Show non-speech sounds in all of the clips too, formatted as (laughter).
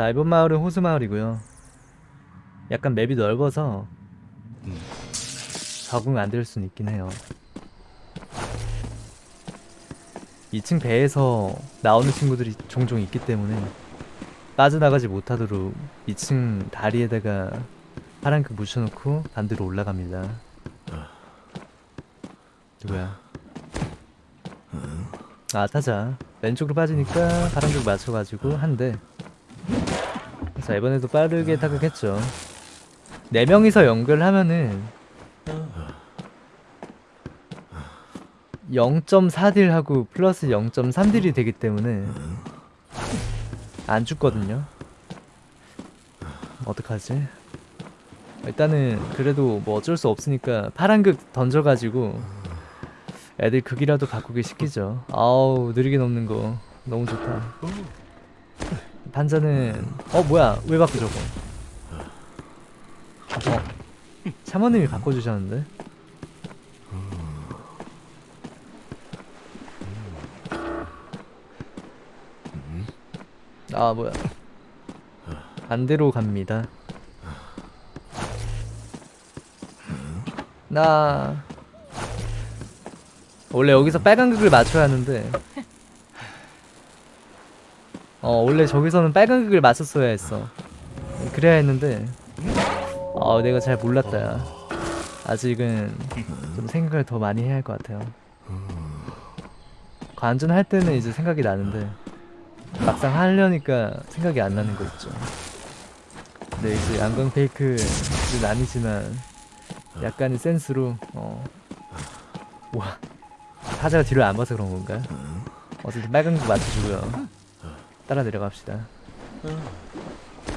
자 이번 마을은 호수 마을이고요. 약간 맵이 넓어서 적응 안 될 수는 있긴 해요. 2층 배에서 나오는 친구들이 종종 있기 때문에 빠져나가지 못하도록 2층 다리에다가 파란색 묻혀놓고 반대로 올라갑니다. 누구야? 아 타자. 왼쪽으로 빠지니까 파란색 맞춰가지고 한 대 자 이번에도 빠르게 타격했죠. 4명이서 연결하면은 0.4딜 하고 플러스 0.3딜이 되기 때문에 안 죽거든요. 어떡하지? 일단은 그래도 뭐 어쩔 수 없으니까 파란극 던져가지고 애들 극이라도 바꾸기 시키죠. 아우 느리게 넘는 거. 너무 좋다 판자는 어 뭐야? 왜 바꿔 저거? 어. 샤머님이 바꿔주셨는데? 아 뭐야? 반대로 갑니다. 나 원래 여기서 빨간 극을 맞춰야 하는데 어 원래 저기서는 빨간 극을 맞췄어야 했어 그래야 했는데 어 내가 잘 몰랐다 야 아직은 좀 생각을 더 많이 해야 할 것 같아요 관전할 때는 이제 생각이 나는데 막상 하려니까 생각이 안 나는 거 있죠 근데 이제 양광 페이크는 아니지만 약간의 센스로 어 와, 타자가 뒤를 안 봐서 그런 건가? 어쨌든 빨간 거 맞춰주고요. 따라 내려갑시다.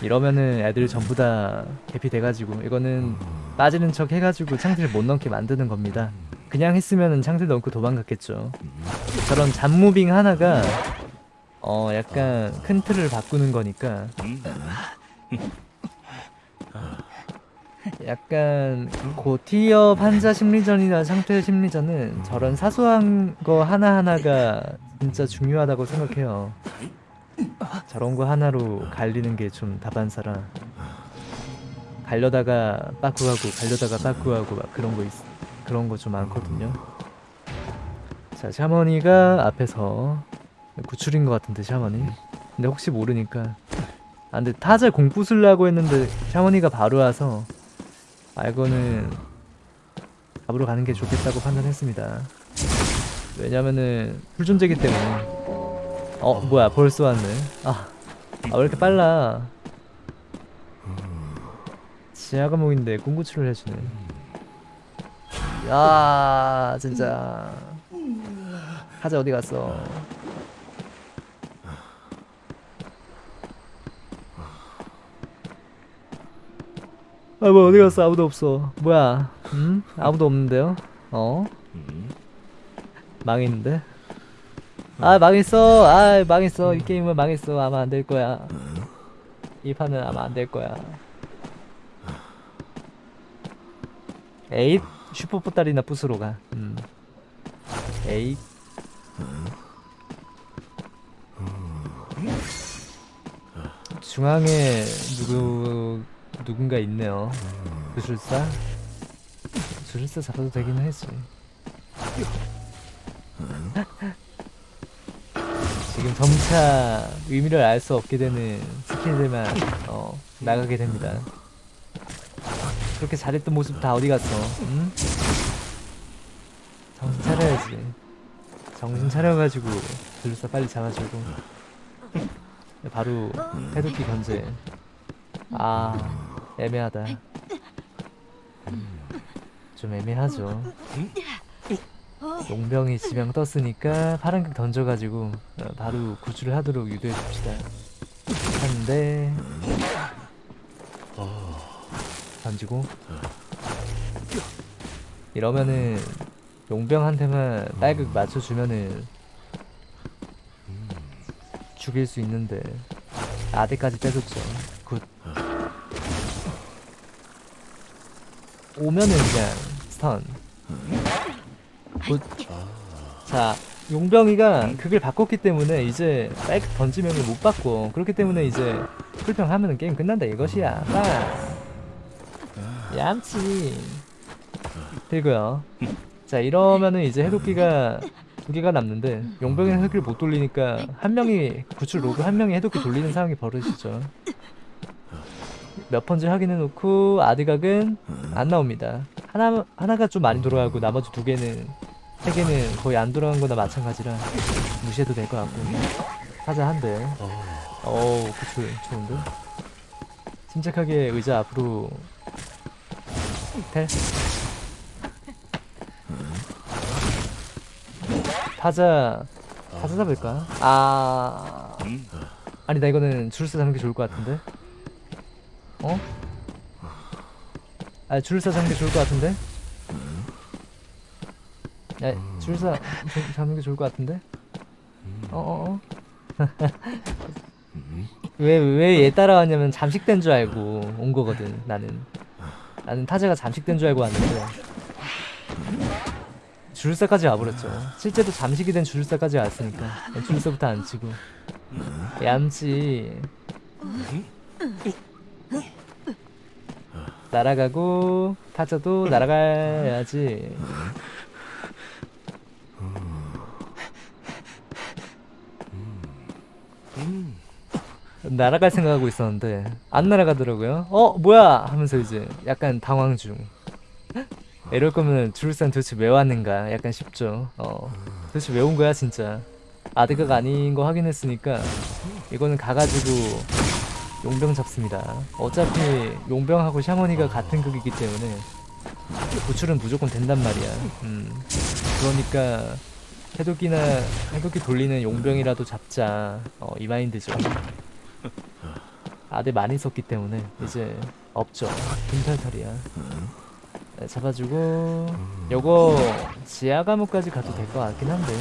이러면은 애들 전부 다 개피 돼가지고 이거는 빠지는 척 해가지고 창틀 못 넘게 만드는 겁니다. 그냥 했으면은 창틀 넘고 도망갔겠죠. 저런 잡무빙 하나가 어 약간 큰 틀을 바꾸는 거니까 약간 고티어 판자 심리전이나 상태 심리전은 저런 사소한 거 하나하나가 진짜 중요하다고 생각해요. 저런 거 하나로 갈리는 게 좀 다반사라. 갈려다가 빠꾸하고 갈려다가 빠꾸하고 막 그런 거 있, 그런 거 좀 많거든요. 자, 샤머니가 앞에서 구출인 것 같은데 샤머니. 근데 혹시 모르니까. 아 근데 타자 공부 쓰려고 했는데 샤머니가 바로 와서 아 이거는 잡으러 가는 게 좋겠다고 판단했습니다. 왜냐면은 풀존재기 때문에. 어 뭐야 벌써 왔네. 아, 아 왜 이렇게 빨라? 지하 과목인데 꿈구출을 해주네. 야 진짜. 하자 어디 갔어? 아, 뭐 어디 갔어? 아무도 없어. 뭐야? 음? 아무도 없는데요? 어? 망했는데? 아, 망했어. 아, 망했어. 이 게임은 망했어. 아마 안 될 거야. 이 판은 아마 안 될 거야. 에잇 슈퍼포탈이나 부스로 가. 음. 에잇. 중앙에 누구 누군가 있네요. 구술사? 구술사 잡아도 되긴 하지. 지금 점차 의미를 알 수 없게 되는 스킬들만 어, 나가게 됩니다. 그렇게 잘했던 모습 다 어디 갔어? 응? 정신 차려야지. 정신 차려가지고 구술사 빨리 잡아주고 바로 해독기 견제. 아 애매하다 좀 애매하죠 용병이 지명 떴으니까 파란극 던져가지고 어, 바로 구출을 하도록 유도해줍시다. 하는데 던지고. 이러면은 용병한테만 빨극 맞춰주면은 죽일 수 있는데 아대까지 빼줬죠. good. 오면은 그냥 stun good. 자 용병이가 극을 바꿨기 때문에 이제 빨극 던지면 못 바꿔 그렇기 때문에 이제 풀평하면은 게임 끝난다 이것이야. 빠 얌치. 그리고요. 자 이러면은 이제 해독기가 두 개가 남는데 용병이는 해독기를 못 돌리니까 한 명이 구출 오고 한 명이 해독기 돌리는 상황이 벌어지죠. 몇 번째 확인해 놓고 아드각은 안 나옵니다. 하나, 하나가 좀 많이 돌아가고 나머지 두 개는 세 개는 거의 안 돌아간 거나 마찬가지라 무시해도 될 것 같고. 사자 한대. 어우 구출 좋은데? 침착하게 의자 앞으로 텔 타자 타자 잡을까? 아. 아니다 이거는 줄서 잡는 게 좋을 것 같은데? 어? 아 줄서 잡는 게 좋을 것 같은데 야 줄서 잡- 잡는 게 좋을 것 같은데? 어어어? 왜 왜 얘 따라왔냐면 잠식된 줄 알고 온 거거든 나는. 나는 타자가 잠식된 줄 알고 왔는데. 주술사까지 와버렸죠. 실제로 잠식이 된 주술사까지 왔으니까. 주술사부터 안 치고. 얌치. 날아가고 타자도 날아가야지 날아갈 생각하고 있었는데 안 날아가더라고요. 어 뭐야 하면서 이제 약간 당황 중. 이럴 거면 주술산 도대체 왜 왔는가 약간 싶죠. 어 도대체 왜 온 거야 진짜. 아드가 아닌 거 확인했으니까 이거는 가가지고 용병 잡습니다. 어차피 용병하고 샤머니가 같은 극이기 때문에 구출은 무조건 된단 말이야. 음 그러니까 해독기나 해독기 돌리는 용병이라도 잡자. 어, 이 마인드죠. 아들 많이 썼기 때문에 이제 없죠. 금탈탈이야. 네, 잡아주고 요거 지하 감옥까지 가도 될 것 같긴 한데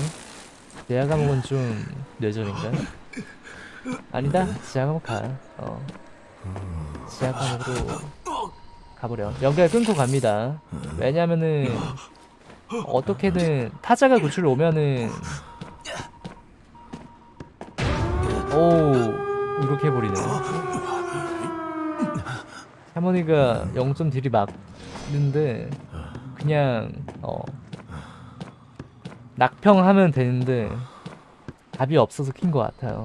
지하 감옥은 좀 뇌절인가? 아니다. 지하 감옥 가. 어. 지하 감옥으로 가보려. 연결 끊고 갑니다. 왜냐면은 어떻게든 타자가 구출 오면은 오 이렇게 해버리네 할머니가 0점 딜이 막는데 그냥 어 낙평하면 되는데 답이 없어서 킨 것 같아요.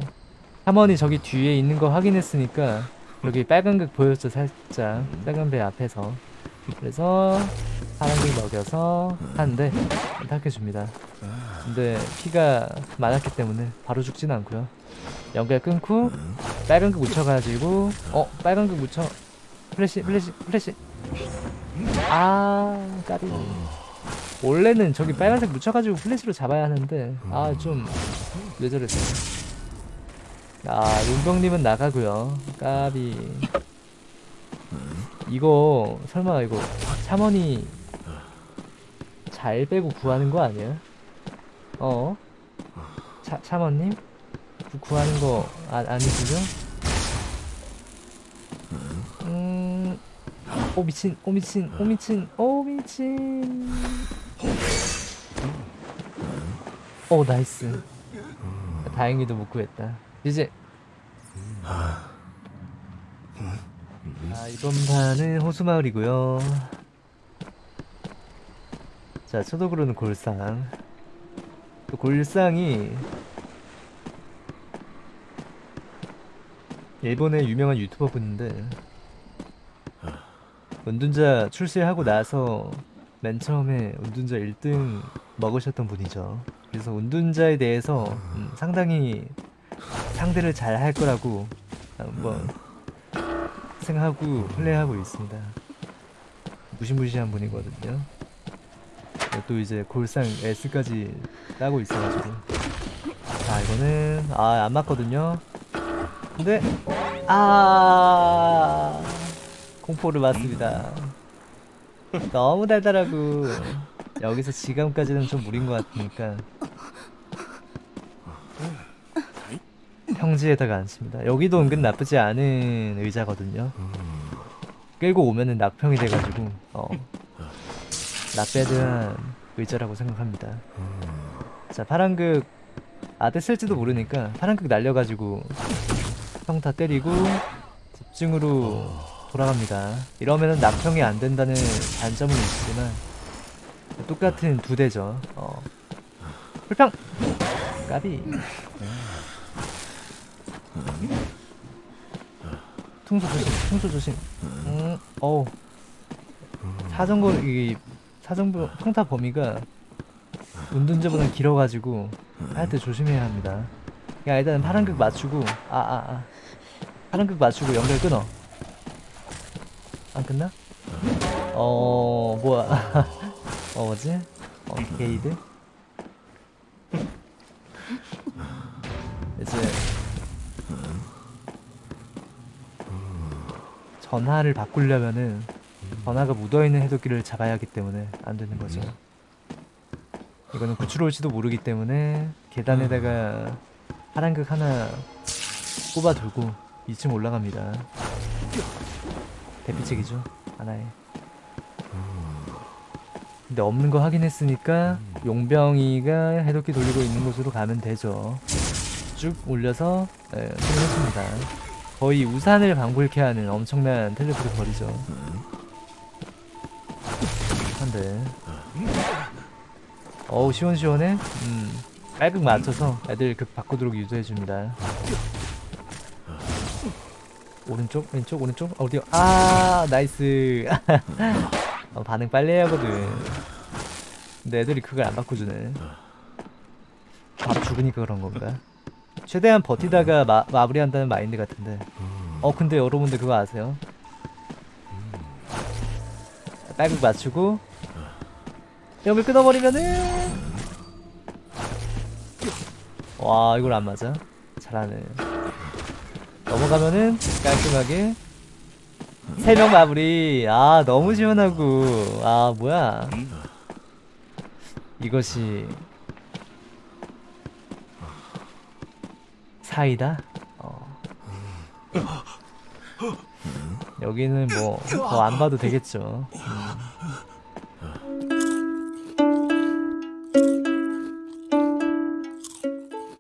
할머니 저기 뒤에 있는 거 확인했으니까 여기 빨간 극 보였죠 살짝. 빨간 배 앞에서. 그래서 파란 극 먹여서 하는데 탈해줍니다. 근데 피가 많았기 때문에 바로 죽진 않고요. 연결 끊고 빨간 극 묻혀가지고 어 빨간 극 묻혀 플래시 플래시 플래시 아 까비 원래는 저기 빨간색 묻혀가지고 플래시로 잡아야 하는데 아좀 뇌절했어 아 용병님은 나가고요 까비 이거 설마 이거 샤머니 잘 빼고 구하는 거 아니야? 어? 차, 샤머님? 구, 구하는 거 아, 아니시죠? 오 미친 오 미친 오 미친 오 미친. 오 nice. 다행히도 못 구했다. 이제. 아 이번 판은 호수마을이고요. 자 초독으로는 골상. 또 골상이 일본의 유명한 유튜버 분인데 운둔자 출시하고 나서 맨 처음에 운둔자 1등 먹으셨던 분이죠. 그래서 운둔자에 대해서 음, 상당히 상대를 잘 할 거라고 한번 생각하고 플레이하고 있습니다. 무시무시한 분이거든요. 또 이제 골상 S까지 따고 있어가지고 자 이거는 아 안 맞거든요. 근데 아 공포를 맞습니다. 너무 달달하고 여기서 지감까지는 좀 무린 것 같으니까 평지에다가 앉습니다. 여기도 은근 나쁘지 않은 의자거든요. 끌고 오면은 낙평이 돼가지고 어 나빼드한 의자라고 생각합니다. 자 파란극 아대 쓸지도 모르니까 파란극 날려가지고 평타 때리고 집중으로 돌아갑니다. 이러면은 낙평이 안 된다는 단점은 있지만 똑같은 두 대죠. 어. 불평! 까비. 퉁소 조심, 퉁소 조심. 음, 어우. 사정거, 이, 사정부, 평타 범위가 운둔자보다 길어가지고 할 때 조심해야 합니다. 야, 일단은 파란극 맞추고, 아, 아, 아. 파란극 맞추고 연결 끊어. 안 끝나? 어, 뭐야. (laughs) 어, 뭐지? 어, 게이드? (laughs) 이제 전화를 바꾸려면은 전화가 묻어있는 해독기를 잡아야 하기 때문에 안 되는 거죠. 이거는 구출 올지도 모르기 때문에 계단에다가 파란극 하나 꼽아 두고 2층 올라갑니다. 대피책이죠 하나에. 근데 없는 거 확인했으니까 용병이가 해독기 돌리고 있는 곳으로 가면 되죠. 쭉 올려서 네, 확인했습니다. 거의 우산을 방불케 하는 엄청난 텔레포트 거리죠. 한데 어우 시원시원해? 음 깔극 맞춰서 애들 극 바꾸도록 유도해줍니다. 오른쪽 왼쪽 오른쪽 어디요? 아 nice (laughs) 어, 반응 빨리 해야 하거든 근데 애들이 그걸 안 바꿔주네 바로 죽으니까 그런 건가? 최대한 버티다가 마, 마무리한다는 마인드 같은데 어 근데 여러분들 그거 아세요? 빨극 맞추고 연결 끊어버리면은 와 이걸 안 맞아? 잘하네 넘어가면은 깔끔하게. 세 명 마무리. 아 너무 시원하고. 아 뭐야. 이것이 사이다? 어. 여기는 뭐 더 안 봐도 되겠죠. 음.